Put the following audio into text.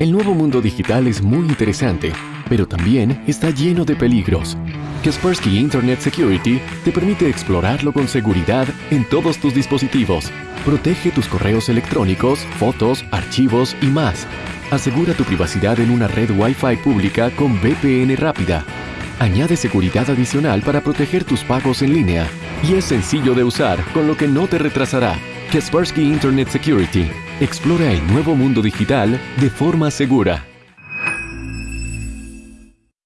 El nuevo mundo digital es muy interesante, pero también está lleno de peligros. Kaspersky Internet Security te permite explorarlo con seguridad en todos tus dispositivos. Protege tus correos electrónicos, fotos, archivos y más. Asegura tu privacidad en una red Wi-Fi pública con VPN rápida. Añade seguridad adicional para proteger tus pagos en línea. Y es sencillo de usar, con lo que no te retrasará. Kaspersky Internet Security. Explora el nuevo mundo digital de forma segura.